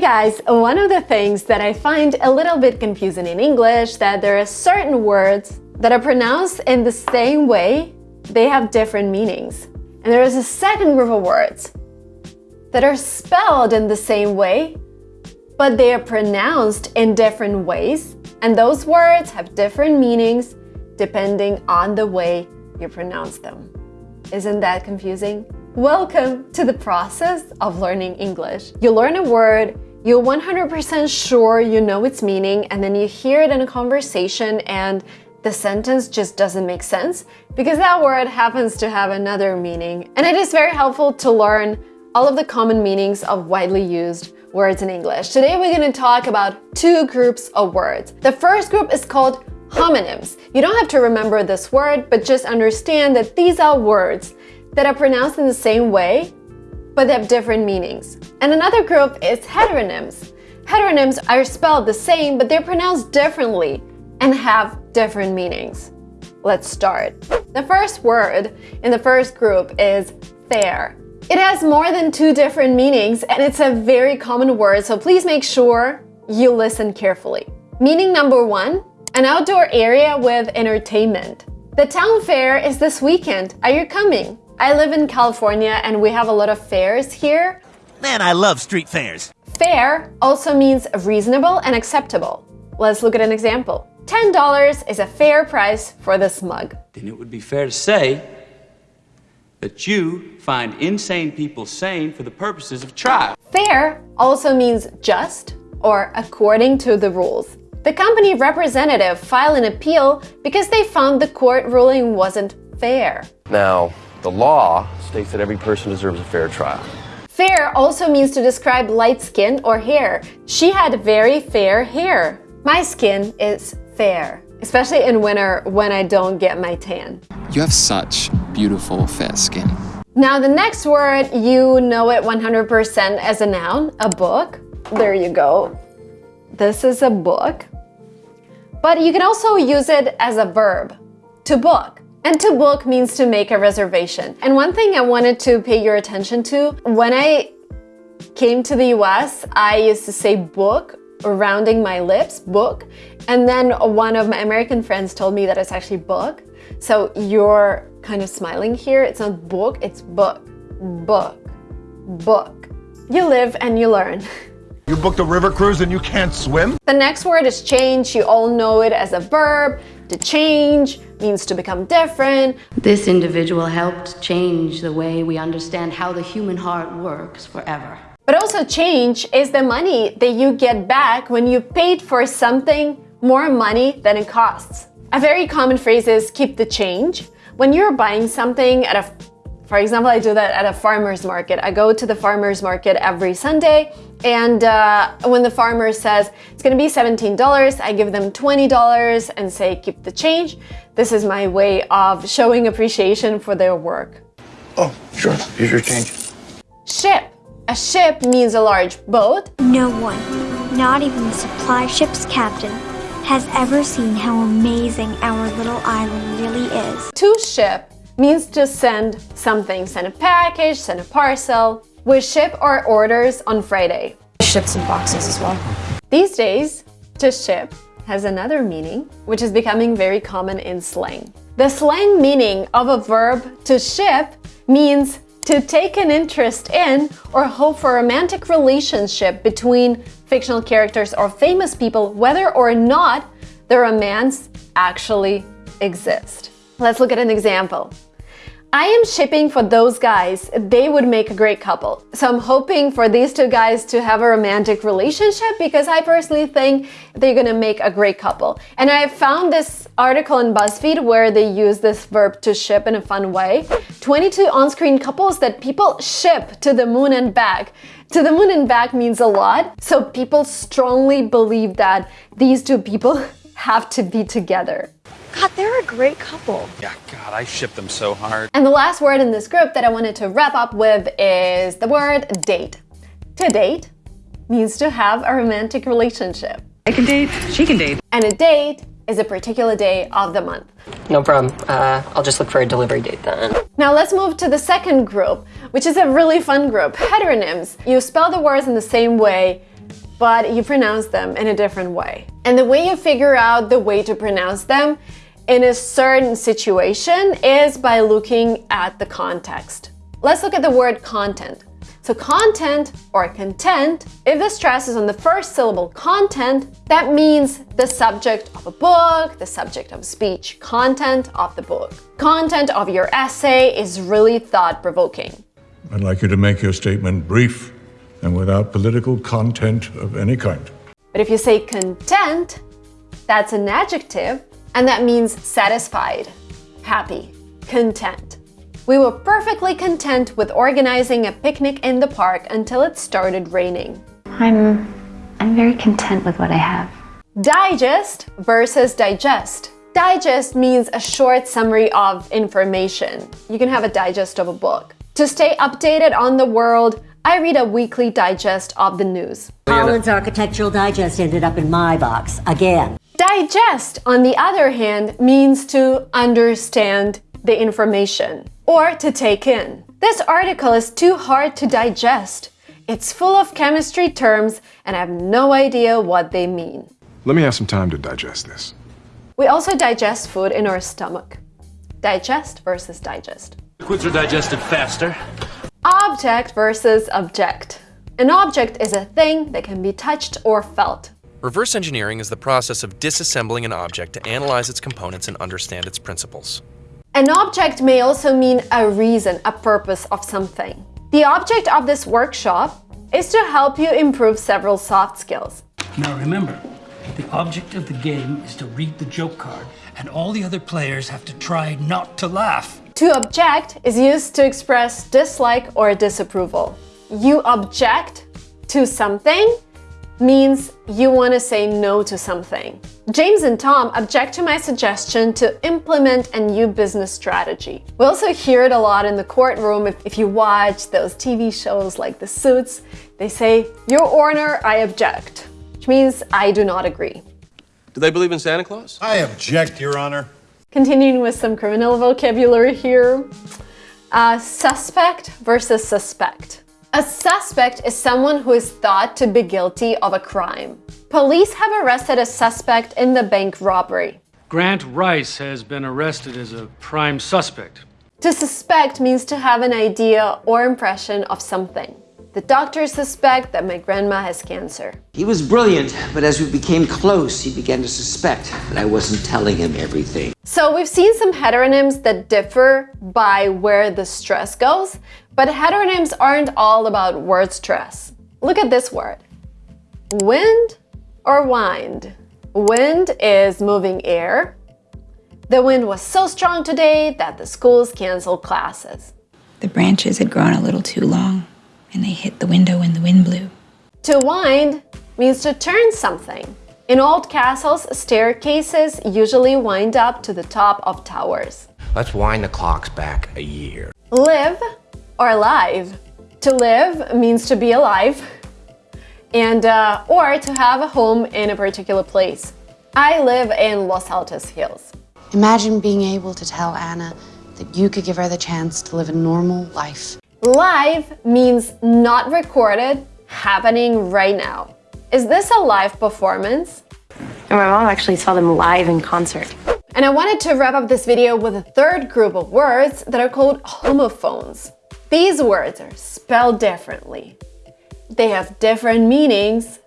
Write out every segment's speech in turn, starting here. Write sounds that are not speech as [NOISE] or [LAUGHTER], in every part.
Hey guys, one of the things that I find a little bit confusing in English that there are certain words that are pronounced in the same way, they have different meanings. And there is a second group of words that are spelled in the same way, but they are pronounced in different ways, and those words have different meanings depending on the way you pronounce them. Isn't that confusing? Welcome to the process of learning English. You learn a word, you're 100% sure you know its meaning, and then you hear it in a conversation and the sentence just doesn't make sense because that word happens to have another meaning. And it is very helpful to learn all of the common meanings of widely used words in English. Today we're going to talk about two groups of words. The first group is called homonyms. You don't have to remember this word, but just understand that these are words that are pronounced in the same way, but they have different meanings. And another group is heteronyms. Heteronyms are spelled the same, but they're pronounced differently and have different meanings. Let's start. The first word in the first group is fair. It has more than two different meanings and it's a very common word, so please make sure you listen carefully. Meaning number one, an outdoor area with entertainment. The town fair is this weekend. Are you coming? I live in California and we have a lot of fairs here. Man, I love street fairs. Fair also means reasonable and acceptable. Let's look at an example. $10 is a fair price for this mug. Then it would be fair to say that you find insane people sane for the purposes of trial. Fair also means just or according to the rules. The company representative filed an appeal because they found the court ruling wasn't fair. Now, the law states that every person deserves a fair trial. Fair also means to describe light skin or hair. She had very fair hair. My skin is fair, especially in winter when I don't get my tan. You have such beautiful fair skin. Now the next word, you know it 100% as a noun, a book. There you go. This is a book. But you can also use it as a verb, to book. And to book means to make a reservation. And one thing I wanted to pay your attention to, when I came to the US, I used to say book, rounding my lips, book. And then one of my American friends told me that it's actually book. So you're kind of smiling here. It's not book, it's book, book, book. You live and you learn. [LAUGHS] You booked a river cruise and you can't swim? The next word is change. You all know it as a verb. To change means to become different. This individual helped change the way we understand how the human heart works forever. But also change is the money that you get back when you paid for something more money than it costs. A very common phrase is keep the change. When you're buying something at a for example, I do that at a farmer's market. I go to the farmer's market every Sunday and uh, when the farmer says it's gonna be $17, I give them $20 and say keep the change. This is my way of showing appreciation for their work. Oh, sure. Here's your change. Ship. A ship means a large boat. No one, not even the supply ship's captain, has ever seen how amazing our little island really is. To ship means to send something, send a package, send a parcel. We ship our orders on Friday. Ship some boxes as well. These days, to ship has another meaning, which is becoming very common in slang. The slang meaning of a verb to ship means to take an interest in or hope for a romantic relationship between fictional characters or famous people, whether or not the romance actually exists. Let's look at an example. I am shipping for those guys. They would make a great couple. So I'm hoping for these two guys to have a romantic relationship because I personally think they're gonna make a great couple. And I found this article in BuzzFeed where they use this verb to ship in a fun way. 22 on-screen couples that people ship to the moon and back. To the moon and back means a lot. So people strongly believe that these two people [LAUGHS] have to be together. God, they're a great couple. Yeah, God, I ship them so hard. And the last word in this group that I wanted to wrap up with is the word date. To date means to have a romantic relationship. I can date, she can date. And a date is a particular day of the month. No problem. Uh, I'll just look for a delivery date then. Now let's move to the second group, which is a really fun group, heteronyms. You spell the words in the same way, but you pronounce them in a different way. And the way you figure out the way to pronounce them in a certain situation is by looking at the context. Let's look at the word content. So content or content, if the stress is on the first syllable content, that means the subject of a book, the subject of speech, content of the book. Content of your essay is really thought-provoking. I'd like you to make your statement brief and without political content of any kind. But if you say content, that's an adjective and that means satisfied, happy, content. We were perfectly content with organizing a picnic in the park until it started raining. I'm, I'm very content with what I have. Digest versus digest. Digest means a short summary of information. You can have a digest of a book. To stay updated on the world, I read a weekly digest of the news. Collins Architectural Digest ended up in my box again. Digest, on the other hand, means to understand the information or to take in. This article is too hard to digest. It's full of chemistry terms and I have no idea what they mean. Let me have some time to digest this. We also digest food in our stomach. Digest versus digest. Liquids are digested faster. Object versus object. An object is a thing that can be touched or felt. Reverse engineering is the process of disassembling an object to analyze its components and understand its principles. An object may also mean a reason, a purpose of something. The object of this workshop is to help you improve several soft skills. Now remember, the object of the game is to read the joke card, and all the other players have to try not to laugh. To object is used to express dislike or disapproval. You object to something means you want to say no to something. James and Tom object to my suggestion to implement a new business strategy. We also hear it a lot in the courtroom if, if you watch those TV shows like The Suits. They say, Your Honor, I object, which means I do not agree. Do they believe in Santa Claus? I object, Your Honor. Continuing with some criminal vocabulary here. Uh, suspect versus suspect. A suspect is someone who is thought to be guilty of a crime. Police have arrested a suspect in the bank robbery. Grant Rice has been arrested as a prime suspect. To suspect means to have an idea or impression of something. The doctors suspect that my grandma has cancer. He was brilliant, but as we became close, he began to suspect that I wasn't telling him everything. So we've seen some heteronyms that differ by where the stress goes, but heteronyms aren't all about word stress. Look at this word. Wind or wind? Wind is moving air. The wind was so strong today that the schools canceled classes. The branches had grown a little too long and they hit the window when the wind blew. To wind means to turn something. In old castles, staircases usually wind up to the top of towers. Let's wind the clocks back a year. Live or live. To live means to be alive and uh, or to have a home in a particular place. I live in Los Altos Hills. Imagine being able to tell Anna that you could give her the chance to live a normal life. Live means not recorded, happening right now. Is this a live performance? And my mom actually saw them live in concert. And I wanted to wrap up this video with a third group of words that are called homophones. These words are spelled differently. They have different meanings,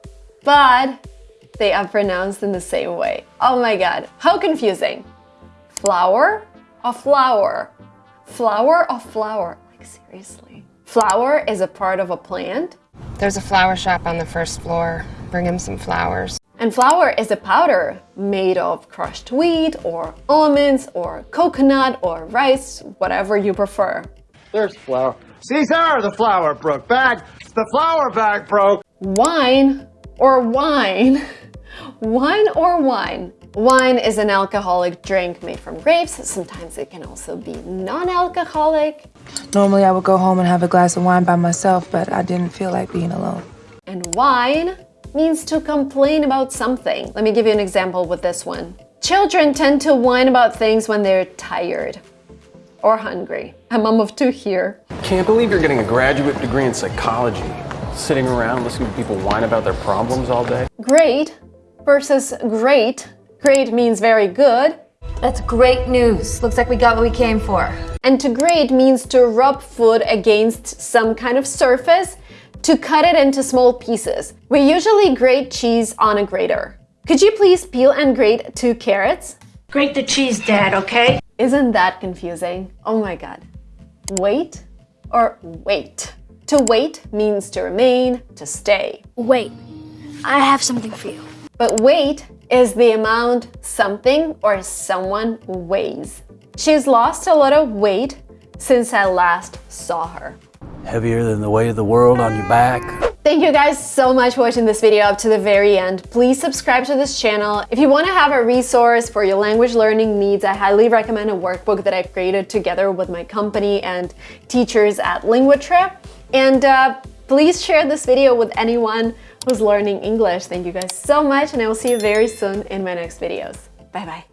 but they are pronounced in the same way. Oh my god, how confusing. Flower or flour? Flower or flour? Like seriously. Flower is a part of a plant. There's a flower shop on the first floor. Bring him some flowers. And flour is a powder made of crushed wheat or almonds or coconut or rice, whatever you prefer. There's flour. Caesar, the flour broke. Bag, the flour bag broke. Wine or whine? [LAUGHS] wine or whine? Wine is an alcoholic drink made from grapes. Sometimes it can also be non-alcoholic. Normally I would go home and have a glass of wine by myself, but I didn't feel like being alone. And whine means to complain about something. Let me give you an example with this one. Children tend to whine about things when they're tired or hungry. A mom of two here. Can't believe you're getting a graduate degree in psychology. sitting around listening to people whine about their problems all day. Great versus grate. Great means very good. That's great news. Looks like we got what we came for. And to grate means to rub food against some kind of surface to cut it into small pieces. We usually grate cheese on a grater. Could you please peel and grate two carrots? Grate the cheese, Dad, okay? Isn't that confusing? Oh my god. Wait or weight? To wait means to remain, to stay. Wait, I have something for you. But weight is the amount something or someone weighs. She's lost a lot of weight since I last saw her. Heavier than the weight of the world on your back. Thank you guys so much for watching this video up to the very end. Please subscribe to this channel. If you want to have a resource for your language learning needs, I highly recommend a workbook that I've created together with my company and teachers at LinguaTrip. And uh, please share this video with anyone who's learning English. Thank you guys so much and I will see you very soon in my next videos. Bye bye.